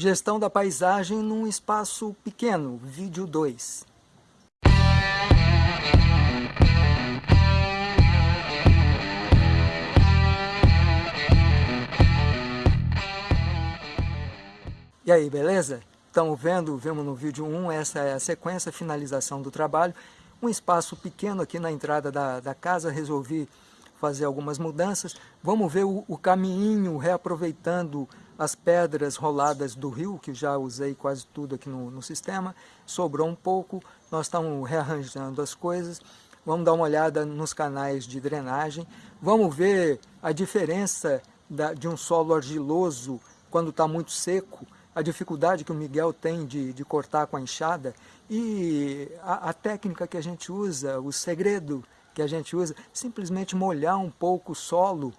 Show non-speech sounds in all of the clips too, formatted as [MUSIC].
Gestão da paisagem num espaço pequeno, vídeo 2. E aí, beleza? Estão vendo, vemos no vídeo 1, essa é a sequência, a finalização do trabalho. Um espaço pequeno aqui na entrada da, da casa, resolvi fazer algumas mudanças. Vamos ver o, o caminho, reaproveitando as pedras roladas do rio, que já usei quase tudo aqui no, no sistema. Sobrou um pouco, nós estamos rearranjando as coisas. Vamos dar uma olhada nos canais de drenagem. Vamos ver a diferença da, de um solo argiloso quando está muito seco a dificuldade que o Miguel tem de, de cortar com a enxada e a, a, técnica que a gente usa, o segredo que a gente usa, simplesmente molhar um pouco o solo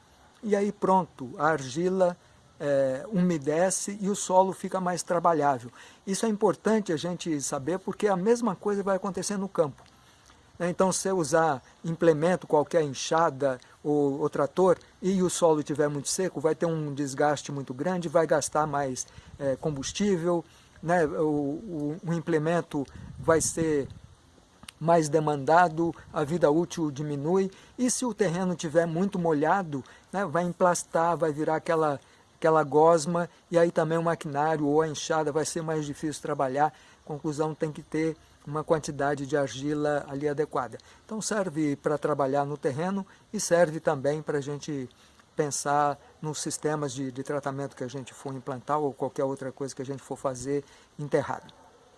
e aí pronto, a argila é, umedece e o solo fica mais trabalhável. Isso é importante a gente saber porque a mesma coisa vai acontecer no campo. Né? Então, se usar implemento, qualquer enxada ou, ou, trator, e o solo estiver muito seco, vai ter um desgaste muito grande, vai gastar mais é, combustível, né? o, o, o implemento vai ser mais demandado, a vida útil diminui, e se o terreno estiver muito molhado, né, vai emplastar, vai virar aquela, aquela gosma, e aí também o maquinário ou a enxada vai ser mais difícil trabalhar. Conclusão, tem que ter uma quantidade de argila ali adequada. Então serve para trabalhar no terreno e serve também para a gente pensar nos sistemas de, de, tratamento que a gente for implantar ou qualquer outra coisa que a gente for fazer enterrado.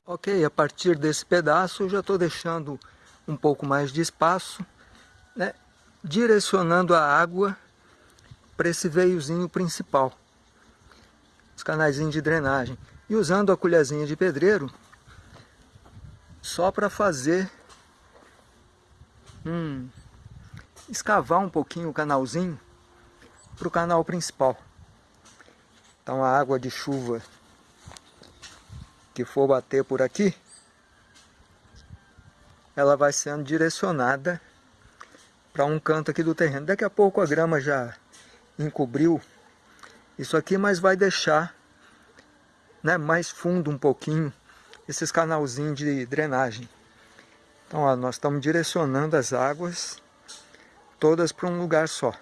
Ok, a partir desse pedaço eu já estou deixando um pouco mais de espaço, né, direcionando a água para esse veiozinho principal, os canais de drenagem. E usando a colherzinha de pedreiro, só para fazer um, escavar um pouquinho o canalzinho para o canal principal. Então a água de chuva que for bater por aqui, ela vai sendo direcionada para um canto aqui do terreno. Daqui a pouco a grama já encobriu isso aqui, mas vai deixar né, mais fundo um pouquinho esses canalzinhos de drenagem. Então, ó, nós estamos direcionando as águas todas para um lugar só.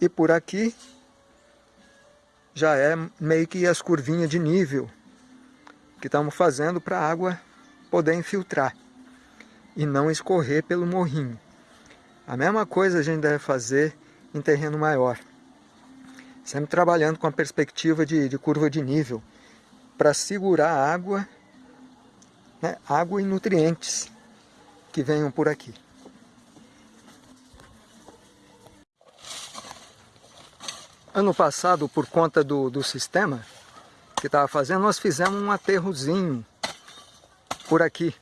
E por aqui já é meio que as curvinhas de nível que estamos fazendo para a água poder infiltrar e não escorrer pelo morrinho. A mesma coisa a gente deve fazer em terreno maior. Sempre trabalhando com a perspectiva de, de curva de nível para segurar a água, né, água e nutrientes que venham por aqui. Ano passado, por conta do, do sistema que estava fazendo, nós fizemos um aterrozinho por aqui.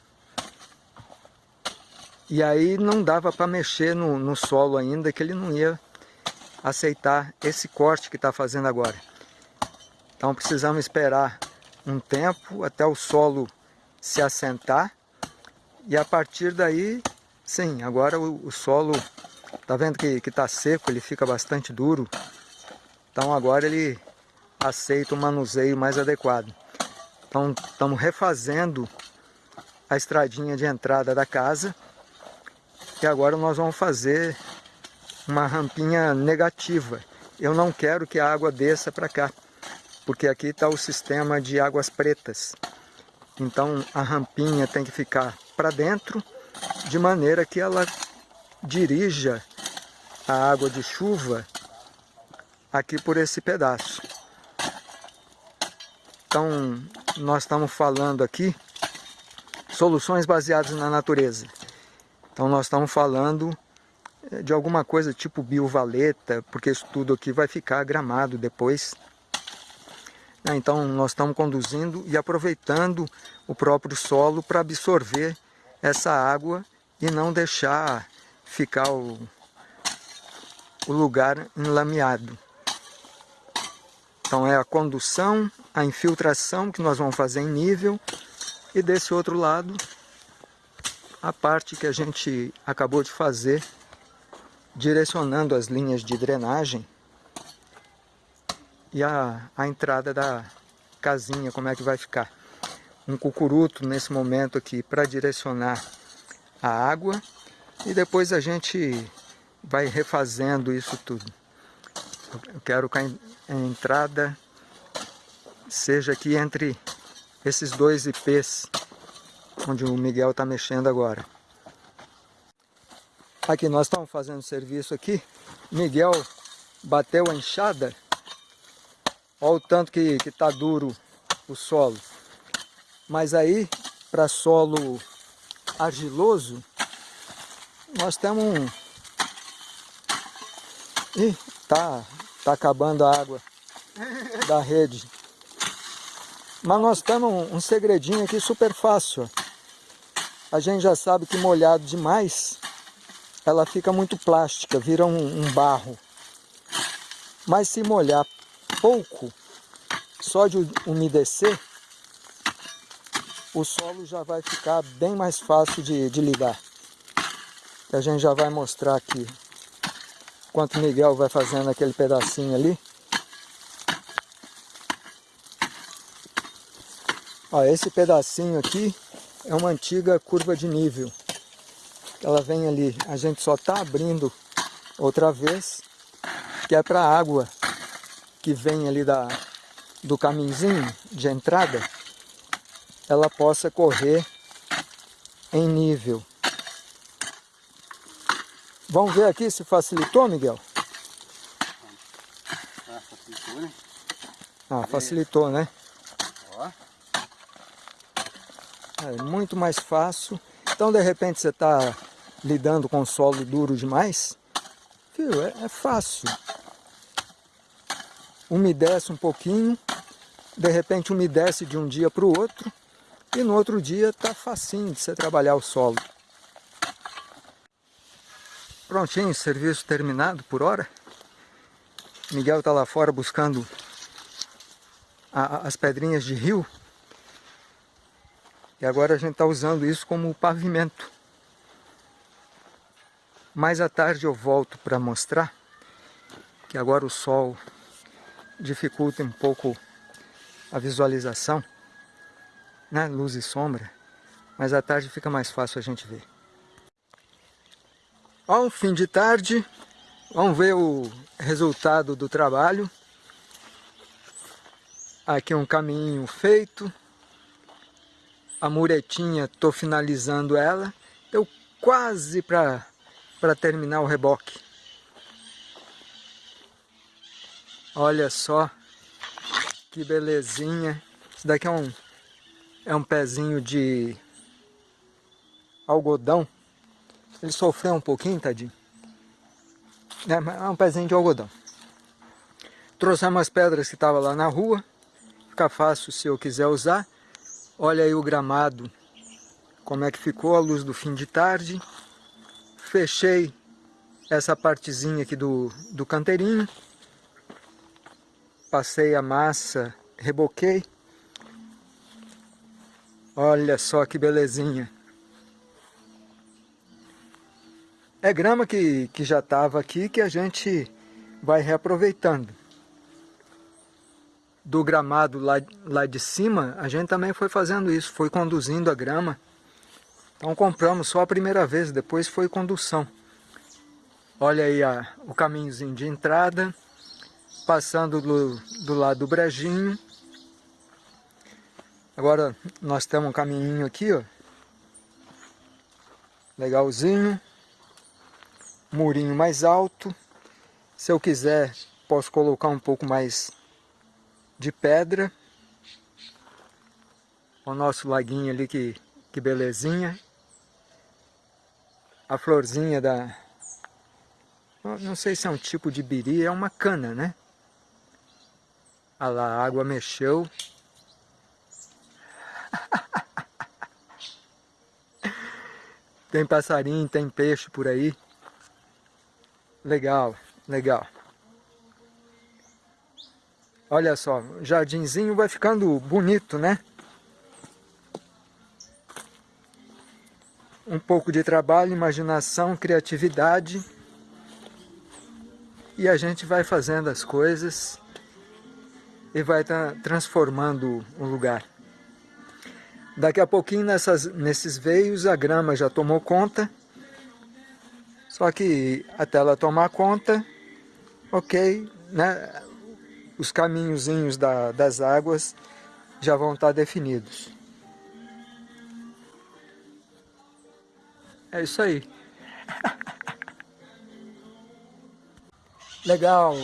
E aí não dava para mexer no, no solo ainda, que ele não ia aceitar esse corte que está fazendo agora. Então precisamos esperar um tempo até o solo se assentar e a partir daí, sim, agora o, o solo, tá vendo que está seco, ele fica bastante duro, então agora ele aceita um manuseio mais adequado. Então estamos refazendo a estradinha de entrada da casa e agora nós vamos fazer uma rampinha negativa. Eu não quero que a água desça para cá porque aqui está o sistema de águas pretas. Então a rampinha tem que ficar para dentro, de maneira que ela dirija a água de chuva aqui por esse pedaço. Então nós estamos falando aqui soluções baseadas na natureza. Então nós estamos falando de alguma coisa tipo biovaleta, porque isso tudo aqui vai ficar gramado depois. Né, então nós estamos conduzindo e aproveitando o próprio solo para absorver essa água e não deixar ficar o, o lugar enlameado. Então é a condução, a infiltração que nós vamos fazer em nível e desse outro lado a parte que a gente acabou de fazer direcionando as linhas de drenagem e a, a entrada da, casinha, como é que vai ficar. Um cucuruto nesse momento aqui para direcionar a água e depois a gente vai refazendo isso tudo. Eu quero que a entrada seja aqui entre esses dois IPs, onde o Miguel está mexendo agora. Aqui nós estamos fazendo serviço aqui, Miguel bateu a enxada, olha o tanto que está duro o solo. Mas aí, para solo argiloso, nós temos um... Ih, tá, tá acabando a água da rede. Mas nós temos um, um segredinho aqui super fácil. A gente já sabe que molhado demais, ela fica muito plástica, vira um, um barro. Mas se molhar pouco, só de umedecer, o solo já vai ficar bem mais fácil de, de lidar. A gente já vai mostrar aqui enquanto o Miguel vai fazendo aquele pedacinho ali. Ó, esse pedacinho aqui é uma antiga curva de nível. Ela vem ali, a gente só está abrindo outra vez, que é para a água que vem ali da, do caminhozinho de entrada, ela possa correr em nível. Vamos ver aqui se facilitou, Miguel? Ah, facilitou, né? Ah, facilitou, né? É muito mais fácil. Então, de repente, você está lidando com solo duro demais, viu? É, é fácil. Umedece um pouquinho, de repente umedece de um dia para o outro, e no outro dia está facinho de você trabalhar o solo. Prontinho, serviço terminado por hora. Miguel está lá fora buscando a, as pedrinhas de rio e agora a gente está usando isso como pavimento. Mais à tarde eu volto para mostrar que agora o sol dificulta um pouco a visualização, né? luz e sombra, mas à tarde fica mais fácil a gente ver. Ao fim de tarde, vamos ver o resultado do trabalho. Aqui um caminho feito, a muretinha, estou finalizando ela, deu quase para terminar o reboque. Olha só que belezinha. Isso daqui é um, é um pezinho de algodão. Ele sofreu um pouquinho, tadinho. É, é um pezinho de algodão. Trouxemos as pedras que estavam lá na rua. Fica fácil se eu quiser usar. Olha aí o gramado, como é que ficou a luz do fim de tarde. Fechei essa partezinha aqui do, do canteirinho. Passei a massa, reboquei. Olha só que belezinha. É grama que, que já estava aqui que a gente vai reaproveitando do gramado lá, lá de cima, a gente também foi fazendo isso, foi conduzindo a grama. Então compramos só a primeira vez, depois foi condução. Olha aí a, o caminhozinho de entrada, passando do, do lado do brejinho. Agora nós temos um caminhinho aqui, ó. Legalzinho. Murinho mais alto. Se eu quiser, posso colocar um pouco mais de pedra. O nosso laguinho ali, que, que belezinha. A florzinha da... Não sei se é um tipo de biri, é uma cana, né? Olha lá, a água mexeu. [LAUGHS] tem passarinho, tem peixe por aí. Legal, legal. Olha só, o jardinzinho vai ficando bonito, né? Um pouco de trabalho, imaginação, criatividade. E a gente vai fazendo as coisas e vai transformando o lugar. Daqui a pouquinho nessas, nesses veios a grama já tomou conta, só que até ela tomar conta, ok, né, os caminhozinhos da, das águas já vão estar definidos. É isso aí. Legal.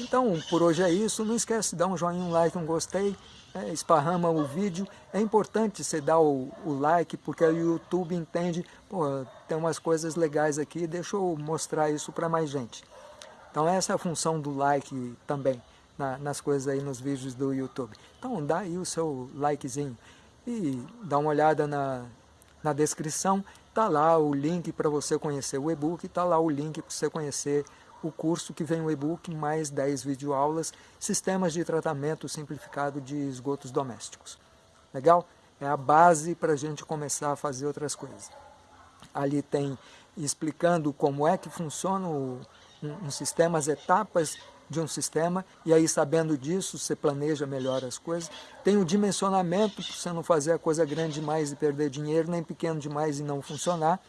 Então, por hoje é isso. Não esquece de dar um joinha, um like, um gostei. É, esparrama o vídeo. É importante você dar o, o like, porque o YouTube entende, pô, tem umas coisas legais aqui, deixa eu mostrar isso para mais gente. Então essa é a função do like também, na, nas coisas aí, nos vídeos do YouTube. Então dá aí o seu likezinho e dá uma olhada na, na descrição, tá lá o link para você conhecer o e-book, tá lá o link para você conhecer o curso que vem o e-book, mais 10 videoaulas, Sistemas de Tratamento Simplificado de Esgotos Domésticos. Legal? É a base para a gente começar a fazer outras coisas. Ali tem explicando como é que funciona o, um, um sistema, as etapas de um sistema, e aí sabendo disso, você planeja melhor as coisas. Tem o dimensionamento, para você não fazer a coisa grande demais e perder dinheiro, nem pequeno demais e não funcionar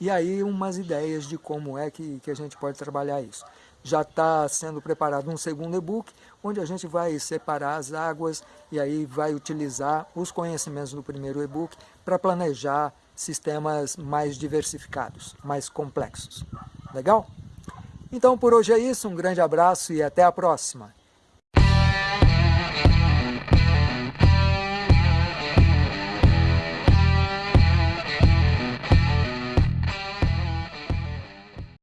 e aí umas ideias de como é que, que a gente pode trabalhar isso. Já está sendo preparado um segundo e-book, onde a gente vai separar as águas e aí vai utilizar os conhecimentos do primeiro e-book para planejar sistemas mais diversificados, mais complexos. Legal? Então por hoje é isso, um grande abraço e até a próxima.